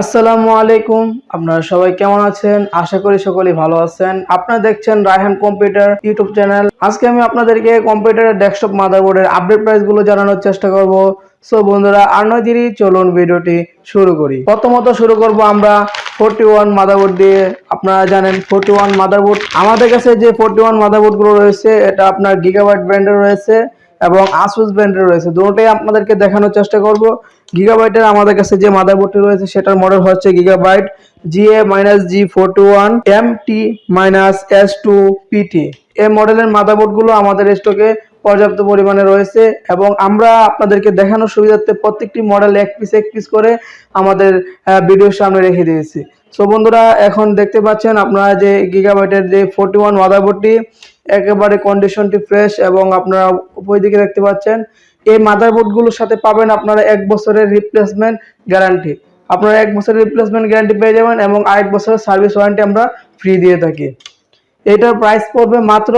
আসসালামু আলাইকুম। আপনারা সবাই কেমন আছেন? আশা করি সকলেই ভালো আছেন। আপনারা দেখছেন রায়হান কম্পিউটার ইউটিউব চ্যানেল। আজকে আমি আপনাদেরকে কম্পিউটারের ডেস্কটপ মাদারবোর্ডের আপডেট প্রাইসগুলো জানানোর চেষ্টা করব। সো বন্ধুরা, আর নয় দেরি, চলুন ভিডিওটি শুরু করি। প্রথমত শুরু করব আমরা ফোরটি ওয়ান মাদারবোর্ড দিয়ে। আপনারা জানেন ফোরটি ওয়ান মাদারবোর্ড। আমাদের কাছে যে ফোরটি ওয়ান মাদারবোর্ডগুলো রয়েছে, এটা আপনার গিগাবাইট ব্র্যান্ডের রয়েছে। এবং আসুস ব্র্যান্ডের রয়েছে। দুটোই আপনাদেরকে দেখানোর চেষ্টা করব। গিগাবাইটের আমাদের কাছে যে মাদারবোর্ডটি রয়েছে, সেটার মডেল হচ্ছে Gigabyte GA minus G four two one M T minus S two PT এই মডেলের মাদারবোর্ডগুলো আমাদের স্টকে পর্যাপ্ত পরিমাণে রয়েছে এবং আমরা আপনাদেরকে দেখানোর সুবিধার্থে প্রত্যেকটি মডেল এক পিস এক পিস করে আমাদের ভিডিওর সামনে রেখে দিয়েছি। সো বন্ধুরা, এখন দেখতে পাচ্ছেন আপনারা যে গিগাবাইটের যে ফোরটি ওয়ান মাদারবোর্ডটি একেবারে কন্ডিশনটি ফ্রেশ এবং আপনারা উপর দিকে দেখতে পাচ্ছেন। এই মাদারবোর্ডগুলোর সাথে পাবেন আপনারা এক বছরের রিপ্লেসমেন্ট গ্যারান্টি আপনারা এক বছরের রিপ্লেসমেন্ট গ্যারান্টি পেয়ে যাবেন এবং আরেক বছরের সার্ভিস ওয়ারেন্টি আমরা ফ্রি দিয়ে থাকি। এটার প্রাইস পড়বে মাত্র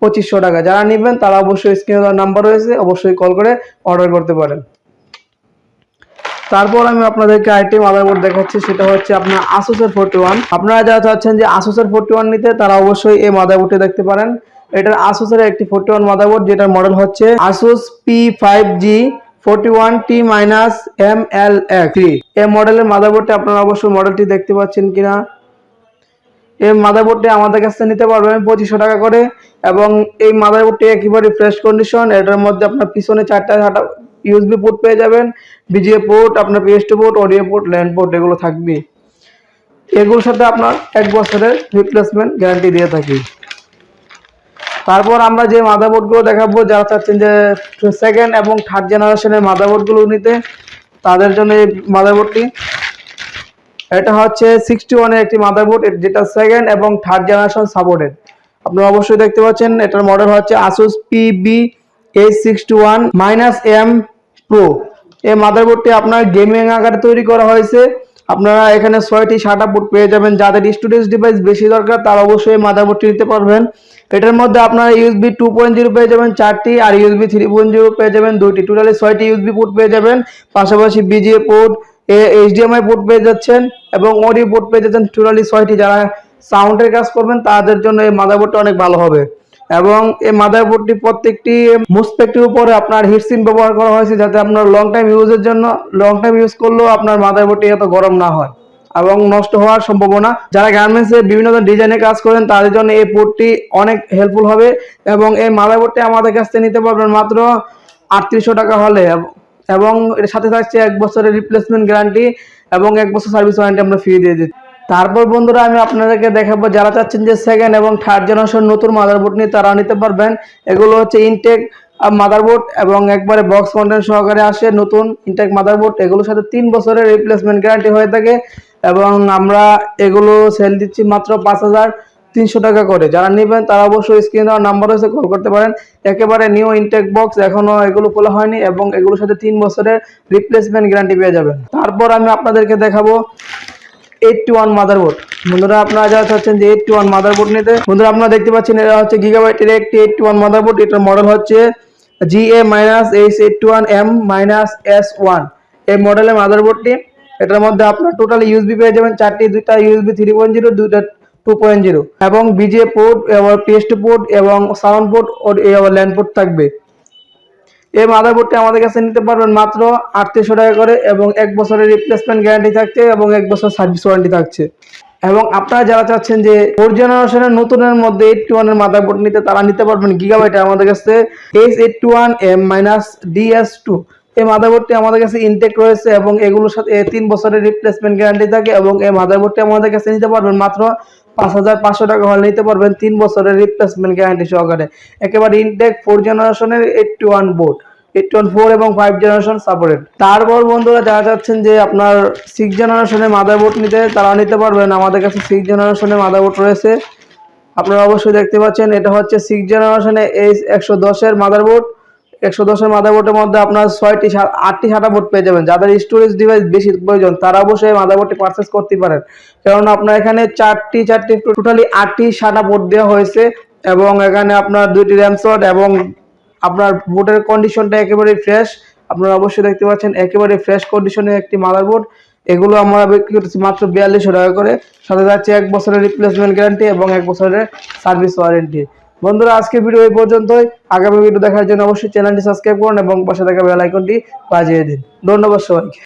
পঁচিশশো টাকা। যারা নেবেন তারা অবশ্যই স্ক্রিনে দেওয়ার নাম্বার রয়েছে, অবশ্যই কল করে অর্ডার করতে পারেন। তারপর আমি আপনাদেরকে আরেকটি মাদারবোর্ড দেখাচ্ছি, সেটা হচ্ছে আপনার আসুসের ফোরটি ওয়ান আপনারা যারা চাচ্ছেন যে আসুসের ফোরটি ওয়ান নিতে, তারা অবশ্যই এই মাদারবোর্ডটি দেখতে পারেন। এটার আসুসের একটি ফোরটি ওয়ান মাদারবোর্ড যেটার মডেল হচ্ছে Asus P five G forty one T minus M L three এই মডেলের মাদারবোর্ডটি আপনারা অবশ্যই মডেলটি দেখতে পাচ্ছেন কিনা। এই মাদারবোর্ডটি আমাদের কাছ নিতে পারবেন পঁচিশশো টাকা করে এবং এই মাদারবোর্ডটি একেবারে ফ্রেশ কন্ডিশন এটার মধ্যে আপনার পিছনে চারটা চারটা ইউএসবি পোর্ট পেয়ে যাবেন বিজিএ পোর্ট আপনার PST port audio port LAN port এগুলো থাকবে। এগুলোর সাথে আপনার এক বছরের রিপ্লেসমেন্ট গ্যারান্টি দিয়ে থাকি। তারপর আমরা যে মাদারবোর্ডগুলো দেখাবো, যারা চাচ্ছেন যে সেকেন্ড এবং থার্ড জেনারেশনের মাদারবোর্ডগুলো নিতে, তাদের জন্য এই মাদারবোর্ডটি এটা হচ্ছে সিক্সটি ওয়ানের একটি মাদারবোর্ড যেটা সেকেন্ড এবং থার্ড জেনারেশন সাপোর্টেড আপনারা অবশ্যই দেখতে পাচ্ছেন, এটার মডেল হচ্ছে Asus PB H sixty one minus M pro এই মাদারবোর্ডটি আপনার গেমিং আকারে তৈরি করা হয়েছে। আপনারা এখানে ছয়টি শাটা পোর্ট পেয়ে যাবেন। যাদের স্টুডেন্টস ডিভাইস বেশি দরকার, তারা অবশ্যই মাদারবোর্ডটি নিতে পারবেন। এটার মধ্যে আপনারা ইউএসবি টু পয়েন্ট জিরো পেয়ে যাবেন চারটি আর ইউএসবি থ্রি পয়েন্ট জিরো পেয়ে যাবেন দুইটি। টোটালি ছয়টি ইউএসবি পোর্ট পেয়ে যাবেন। পাশাপাশি বিজিএ পোর্ট এইচডিএমআই পোর্ট পেয়ে যাচ্ছেন এবং অডিও পোর্ট পেয়ে যাচ্ছেন। টোটালি ছয়টি। যারা সাউন্ডের কাজ করবেন, তাদের জন্য এই মাদারবোর্ডটা অনেক ভালো হবে। এবং এই মাদারবোর্ডটি প্রত্যেকটি মুসপেক্টের উপরে আপনার হিটসিন ব্যবহার করা হয়েছে যাতে আপনার লং টাইম ইউজের জন্য লং টাইম ইউজ করলেও আপনার মাদারবোর্ডটি এত গরম না হয় এবং নষ্ট হওয়ার সম্ভাবনা। যারা গার্মেন্টস গার্মেন্টসে বিভিন্ন ডিজাইনে কাজ করেন, তাদের জন্য এই পোর্টটি অনেক হেল্পফুল হবে এবং এই মাদারবোর্ডটি আমাদের কাছ থেকে নিতে পারবেন মাত্র আটত্রিশশো টাকা হলে এবং এর সাথে থাকছে এক বছরের রিপ্লেসমেন্ট গ্যারান্টি এবং এক বছর সার্ভিস ওয়ারেন্টি আমরা ফ্রি দিয়ে দিচ্ছি। তারপর বন্ধুরা আমি আপনাদেরকে দেখাবো যারা চাচ্ছেন যে সেকেন্ড এবং থার্ড জেনারেশন নতুন মাদারবোর্ড নিয়ে তারা নিতে পারবেন। এগুলো হচ্ছে ইনটেক মাদারবোর্ড এবং একবারে বক্স কন্টেন্ট সহকারে আসে নতুন ইনটেক মাদারবোর্ড এগুলোর সাথে তিন বছরের রিপ্লেসমেন্ট গ্যারান্টি হয়ে থাকে এবং আমরা এগুলো সেল দিচ্ছি মাত্র পাঁচ হাজার তিনশো টাকা করে। যারা নেবেন তারা অবশ্যই স্ক্রিন দেওয়ার নাম্বার হয়েছে কল করতে পারেন। একেবারে নিউ ইনটেক বক্স এখনও এগুলো খোলা হয়নি এবং এগুলোর সাথে তিন বছরের রিপ্লেসমেন্ট গ্যারান্টি পেয়ে যাবেন। তারপর আমি আপনাদেরকে দেখাবো এইটটি ওয়ান মাদারবোর্ড বন্ধুরা, আপনারা যারা চাচ্ছেন যে এইটটি ওয়ান মাদারবোর্ড নিতে, বন্ধুরা আপনারা দেখতে পাচ্ছেন এটা হচ্ছে গিগাবাইটের একটি এইটটি ওয়ান মাদারবোর্ড এটার মডেল হচ্ছে G A minus H eighty one M minus S one এই মডেলের মাদারবোর্ডটি এটার মধ্যে আপনার টোটাল ইউএসবি পেয়ে যাবেন, চারটি, দুইটা ইউএসবি থ্রি পয়েন্ট জিরো দুইটা টু পয়েন্ট জিরো এবং বিজে পোর্ট এবং পিএসটি পোর্ট এবং সাউন্ড পোর্ট ও ল্যান্ড পোর্ট থাকবে। এই মাদারবোর্ডটি আমাদের কাছে নিতে পারবেন মাত্র আটত্রিশশো টাকা করে এবং এক বছরের রিপ্লেসমেন্ট গ্যারান্টি থাকছে এবং এক বছর সার্ভিস ওয়ারেন্টি থাকছে। এবং আপনারা যারা চাচ্ছেন যে ফোর জেনারেশনের নতুনের মধ্যে এইট টু ওয়ানের মাদারবোর্ড নিতে, তারা নিতে পারবেন গিগাবাইটে আমাদের কাছে H eight two one M minus DS two এই মাদারবোর্ডটি আমাদের কাছে ইনটেক রয়েছে এবং এগুলোর সাথে তিন বছরের রিপ্লেসমেন্ট গ্যারান্টি থাকে এবং এই মাদারবোর্ডটি আমাদের কাছে নিতে পারবেন মাত্র পাঁচ হাজার পাঁচশো টাকা হলে নিতে পারবেন তিন বছরের রিপ্লেসমেন্ট গ্যারান্টি সহকারে। একেবারে ইনটেক ফোর জেনারেশনের eighty one board eight four এবং ফাইভ জেনারেশন সাপোর্টেড তারপর বন্ধুরা যারা চাচ্ছেন যে আপনার সিক্স জেনারেশনের মাদারবোর্ড নিতে তারা নিতে পারবেন। আমাদের কাছে সিক্স জেনারেশনের মাদারবোর্ড রয়েছে। আপনারা অবশ্যই দেখতে পাচ্ছেন, এটা হচ্ছে সিক্স জেনারেশনে এইচ একশো দশের মাদারবোর্ড একশো দশের মাদারবোর্ডের মধ্যে আপনার ছয়টি আটটি সাটা বোর্ড পেয়ে যাবেন। যাদের স্টোরেজ ডিভাইস বেশি প্রয়োজন তারা অবশ্যই মাদারবোর্ডটি পারচেস করতে পারেন। কারণ আপনার এখানে চারটি চারটি টোটালি আটটি সাটা বোর্ড দেওয়া হয়েছে এবং এখানে আপনার দুইটি র্যাম এবং আপনার বোর্ডের কন্ডিশনটা একেবারে ফ্রেশ আপনারা অবশ্যই দেখতে পাচ্ছেন একেবারে ফ্রেশ কন্ডিশনের একটি মাদারবোর্ড এগুলো আমরা বিক্রি করতেছি মাত্র বিয়াল্লিশশো টাকা করে। সাথে যাচ্ছে এক বছরের রিপ্লেসমেন্ট গ্যারান্টি এবং এক বছরের সার্ভিস ওয়ারেন্টি বন্ধুরা, আজকে ভিডিও এই পর্যন্তই। আগামী ভিডিও দেখার জন্য অবশ্যই চ্যানেলটি সাবস্ক্রাইব করুন এবং পাশে থাকা বেল আইকনটি বাজিয়ে দিন। ধন্যবাদ সবাইকে।